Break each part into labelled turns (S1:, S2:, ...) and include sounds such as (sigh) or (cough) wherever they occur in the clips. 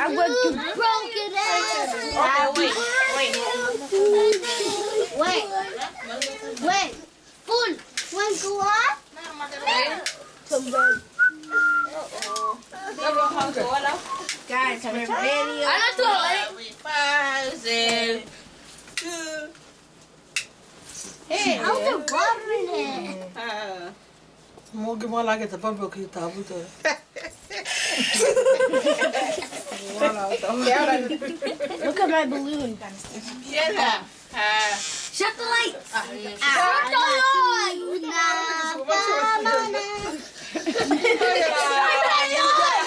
S1: I'm going to
S2: broke it
S3: Okay, wait, wait.
S2: Wait, wait. Full. One go on.
S1: Guys, we're video.
S3: Ano to? Puzzle. Hey.
S2: How's the water in it?
S3: Ah.
S4: Mogi mo lagi ta pampo ki tabu to.
S1: Look at my balloon.
S3: Yala. Ah.
S1: Shut the lights. (laughs)
S2: Shut the light.
S3: Okay.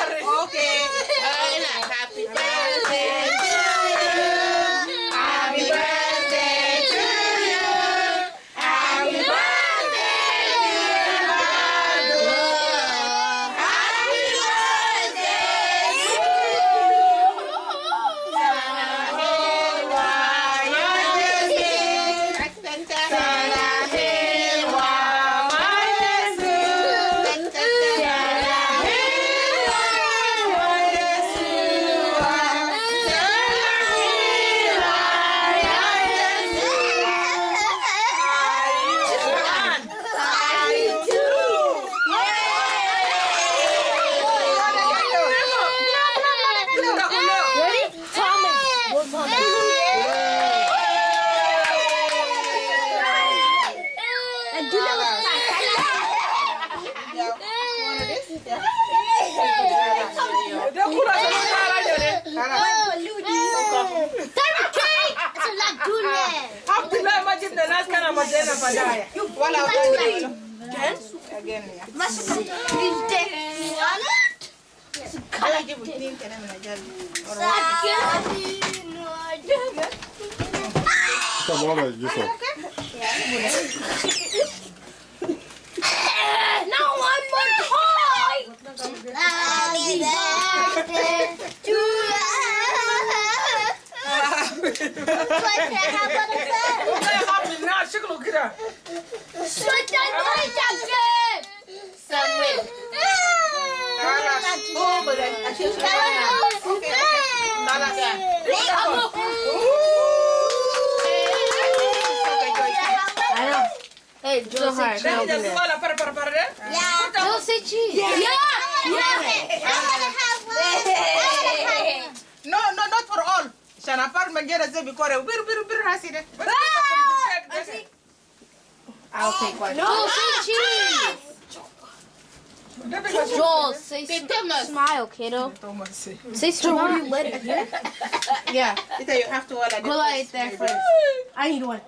S2: It's a lagoon.
S4: Abdullah majib da nas kana madena badaya.
S3: Wala wala. Again, yeah. Ala jibu tin kana na jali.
S5: Come on, Yusuf.
S2: No one more toy. Happy birthday to you. What the hell was that?
S4: Ay happy na shiklu kira.
S2: Switch that light up,
S3: Samuel. Oh, but I I should Okay, okay. Nala ka.
S1: I know. Hey, Joe, hard.
S4: Da da wala para para para de.
S2: Yeah.
S1: Joe, say cheese.
S2: Yeah. Yeah. I wanna have one. I wanna have one.
S3: No, no, not for all. Shana par magera zebi kore. Biru biru biru haside.
S1: I'll take one. Joel, say cheese. Joel, say smile, kiddo. Say smile. Let it here. (laughs) Yeah.
S3: You have to wala.
S1: Go light there first. I need one.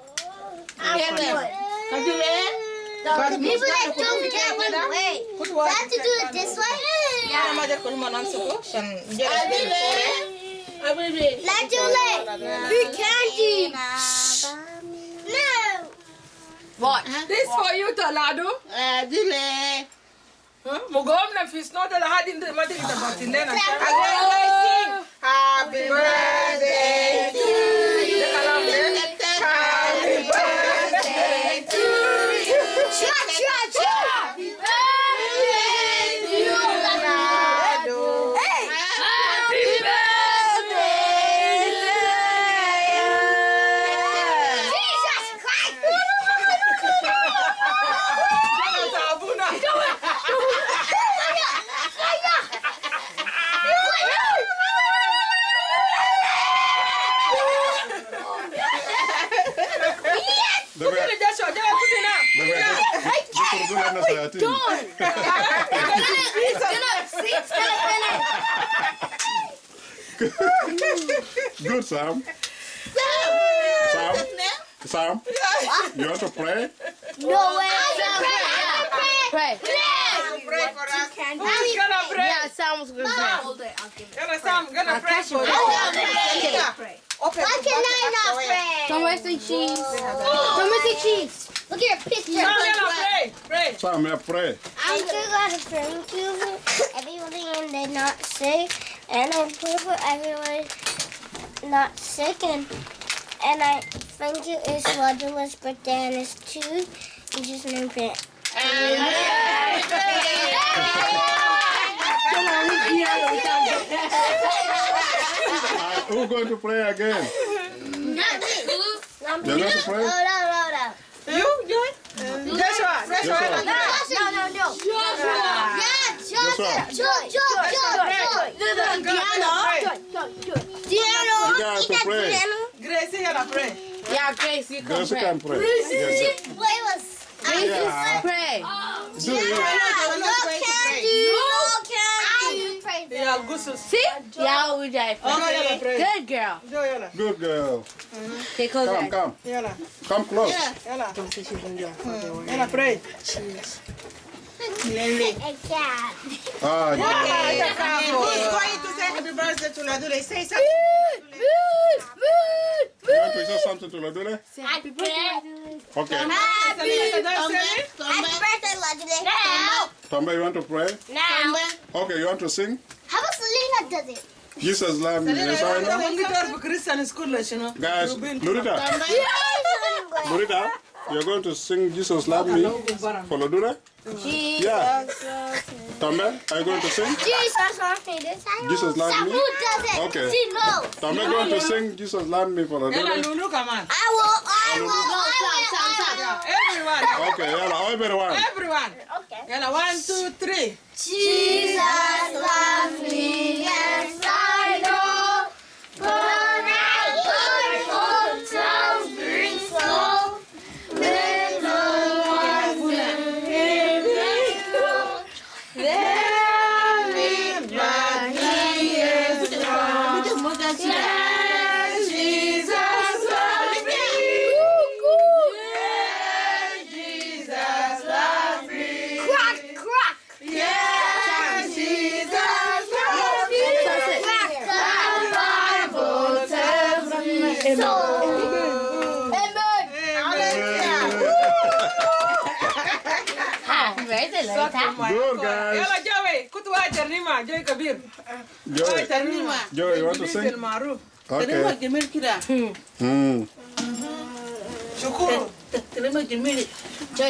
S2: People that don't get one way. Do I have to do it this way?
S3: Yeah, mother kulma nan suko. Shan jera.
S2: Let's do it. Big candy. No.
S1: What?
S4: This for you Talado.
S3: Adile.
S4: Mugom na fish no da hadin da madi da batinde na.
S3: Again, Happy birthday (laughs)
S5: Good, Sam. Sam, Sam, you want to pray?
S2: No way.
S1: Pray.
S3: Pray for us.
S4: Who's gonna pray?
S1: Yeah, sounds good.
S4: Gonna Sam, gonna pray for you.
S3: Open
S2: Why can I not pray?
S1: Somewhere say cheese. Somewhere say cheese.
S2: Look at your picture.
S4: Sam, gonna pray. Pray.
S5: Sam, yeah, pray.
S2: I'm gonna thank you for everybody and they're not sick, and I pray for everyone not sick, and and I thank you is Roger's birthday and it's two. You just name it.
S1: Come on, we- yeah, we can.
S5: who's going to play again?
S2: Not
S5: You're going to
S2: No,
S5: pray?
S2: no, no, no.
S4: You, Joy? Joshua.
S5: Joshua.
S2: No, no, no, no. Yeah,
S5: Joshua.
S2: Joy, Joy, Joy, Joy. Diano.
S5: You guys to pray.
S4: Grace, you gotta pray.
S1: Yeah, Grace, you can
S5: Grace
S1: pray.
S5: can pray. Yes.
S2: Play with.
S5: Yeah.
S1: Pray.
S5: Do it.
S2: No candy. No candy.
S4: Yeah, good to see.
S1: See? Yeah, we die.
S4: Okay. pray.
S1: Good girl.
S4: Joy, yalla.
S5: Good girl.
S1: Take over.
S5: Come, come.
S4: Yalla.
S5: Come close.
S4: Yalla. Yalla, pray.
S2: A cat.
S5: Ah, yeah.
S3: Who's going to say happy birthday to Ladule? Say something.
S5: You want to say something to Ladule?
S2: Happy birthday.
S5: Okay.
S2: Happy birthday, Legendary. Now.
S5: Tomba, you want to pray?
S2: Now.
S5: Okay, you want to sing?
S2: How about Selena does it?
S5: Jesus love me. Yes, I know.
S4: When go to Christian school, you know.
S5: Guys, Lurita, Lurita, you're going to sing Jesus love me for Ladule? Yeah. Tomba, are you going to sing?
S2: Jesus loves me. This I know.
S5: Jesus loves me?
S2: Sabu.
S5: Okay.
S2: She knows.
S5: Tomba going to sing Jesus love me for
S4: Yalla,
S5: Ladule?
S4: Lulu, come on.
S2: I will. I will. I
S4: Everyone.
S5: Okay, yalla, everyone.
S4: Everyone.
S2: Okay.
S4: Yalla, one, two, three.
S2: Jesus
S5: Good, guys.
S4: Yalla, Joey. Kutuwa Jernima. Joy Kabir.
S5: Joy,
S4: Jernima.
S5: Joy, you want to sing?
S4: Maruf.
S5: Okay. Hmm.
S4: Shukuru.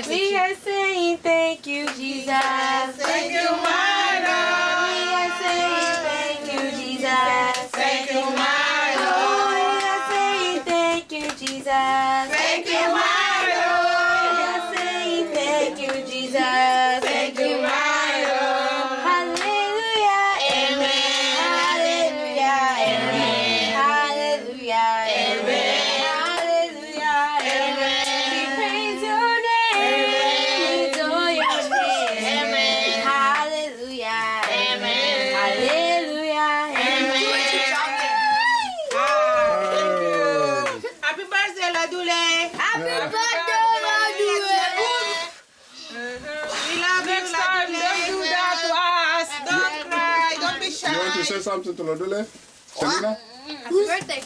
S1: We are saying thank you, Jesus.
S4: Thank you, my Lord.
S1: We are saying thank you, Jesus.
S4: Thank you, my
S1: We are saying thank you, Jesus.
S5: Say something to Ladule? Selena?
S1: Happy birthday.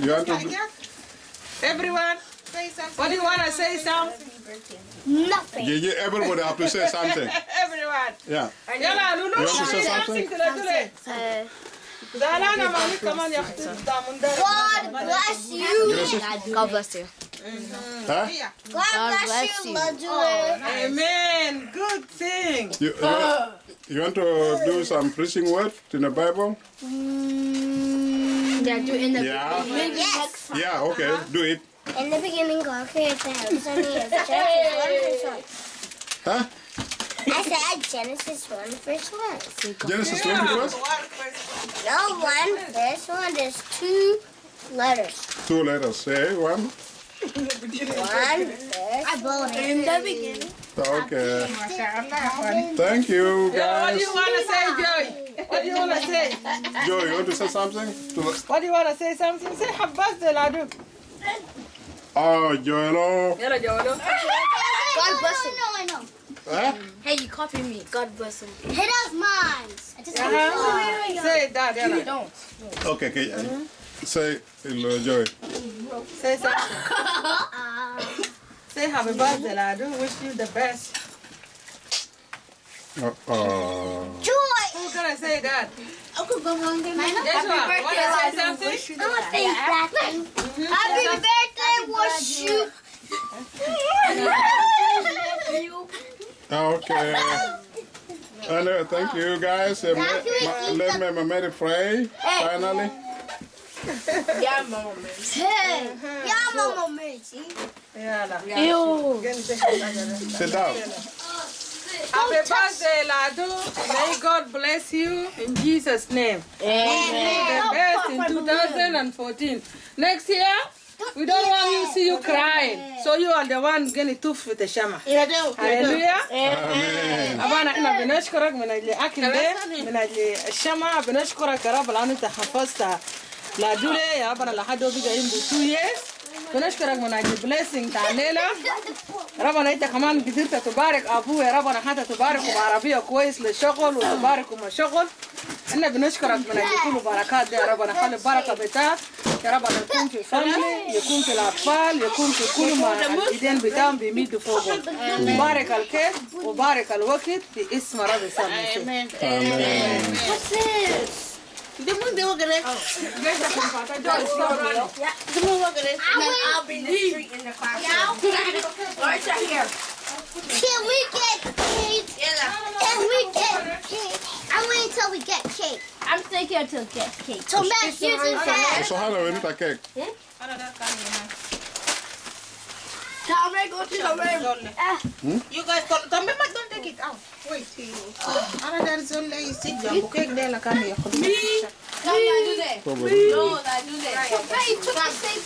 S5: You want to?
S4: Everyone,
S3: Say something.
S4: what do you want to say something?
S2: Nothing.
S5: Yeah, yeah, everybody have to say something. (laughs)
S4: Everyone.
S5: Yeah.
S4: Yalla, Lulu.
S5: You want to say
S4: say
S5: something?
S4: to Ladule. Zalana, mami, come on, you have to down there.
S2: God bless you.
S5: Gracias.
S1: God bless you. Mm-hmm.
S5: Huh?
S2: God bless
S1: bless
S2: you,
S1: you.
S2: Oh,
S4: Amen. Good thing.
S5: You, you, want, you want to do some preaching word in the Bible? Mm.
S1: Yeah, do in the
S5: Yeah.
S2: Yes.
S5: Yeah, okay, uh-huh. do it.
S2: In the beginning, God created the heavens and the earth. Genesis 1 verse 1.
S5: Huh?
S2: I said Genesis 1 verse 1.
S5: Genesis 20 verse?
S2: No, 1 verse 1. There's two letters.
S5: Two letters. Say one.
S2: 1 verse
S1: in the beginning.
S5: Okay. Thank you,
S4: Yeah, what do you want to say, Joey? What do you want to say?
S5: Joey, you want to say something? To the,
S4: What do you want to say something? Say happy birthday, Ladu.
S5: oh, ah, Joelo.
S4: Yalla, Joy.
S2: God bless him. No, I know.
S5: Huh?
S1: Hey, you copy me. God bless him.
S2: He does mine. I just
S4: Uh-huh. Say that, Yalla.
S1: Don't.
S5: Okay, okay. Say, hello, uh, Joey.
S4: Say something. (laughs) Uh, Say happy birthday, I do Wish you the best.
S5: Oh, oh.
S2: Joy.
S4: Who gonna say that?
S2: Uncle Go Home
S4: Joshua, wanna say something?
S2: I'm gonna say that thing. Happy birthday, wish you. (laughs)
S5: Okay. And, uh, thank you, guys. Uh, ma- ma- let me, ma- Mary pray, finally.
S1: Yeah, mama, man.
S2: Hey, yeah, mama, Mitzi.
S4: Yalla.
S1: Ew.
S4: Gani sai ka tsaya.
S5: Sit down.
S4: Happy birthday, Ladu. May God bless you in Jesus' name. The best in 2014. Next year, we don't want you to see you crying. So you are the one getting tough with the shama. Hallelujah.
S5: Amen.
S4: أبانا إحنا بنشكرك من أجل أكل ده من أجل الشمع بنشكرك يا رب لأن أنت حفظت لادولة يا ربنا لحد هو بقى عنده 2 years. بنشكرك من أجل blessing تاع الليلة ربنا أنت كمان قدرت تبارك أبوه يا ربنا حتى تباركه بعربية كويس للشغل وتباركه مع شغل إحنا بنشكرك من أجل كل بركات دي يا ربنا خلي البركة بتاعك يا ربنا يكون في فاميلي يكون في الأطفال يكون في كل ما الإيدين بتاعهم بيمدوا فوقهم بارك الكيف وبارك الوقت في اسم Demon dia
S5: makan
S2: it. Oh,
S4: there's a pot. I don't know.
S1: Yeah.
S6: Demon makan it. And
S2: then
S1: I'll be the treat in the classroom. Yeah. Lars are here.
S2: Can we get cake? Yeah. Can we get cake? I'm waiting until we get cake.
S1: I'm staying here until we get cake.
S2: So, Matt, here's the fact.
S5: So, how do we make a cake?
S1: Yeah? I don't know go to the room. Eh. Hmm?
S3: You guys, don't, don't, don't take it out. Wait. Ah. Ana there is only sit down. Okay, there la kani ya
S1: Come on, do that.
S5: Probably.
S1: No, I do that. Hey, took the same.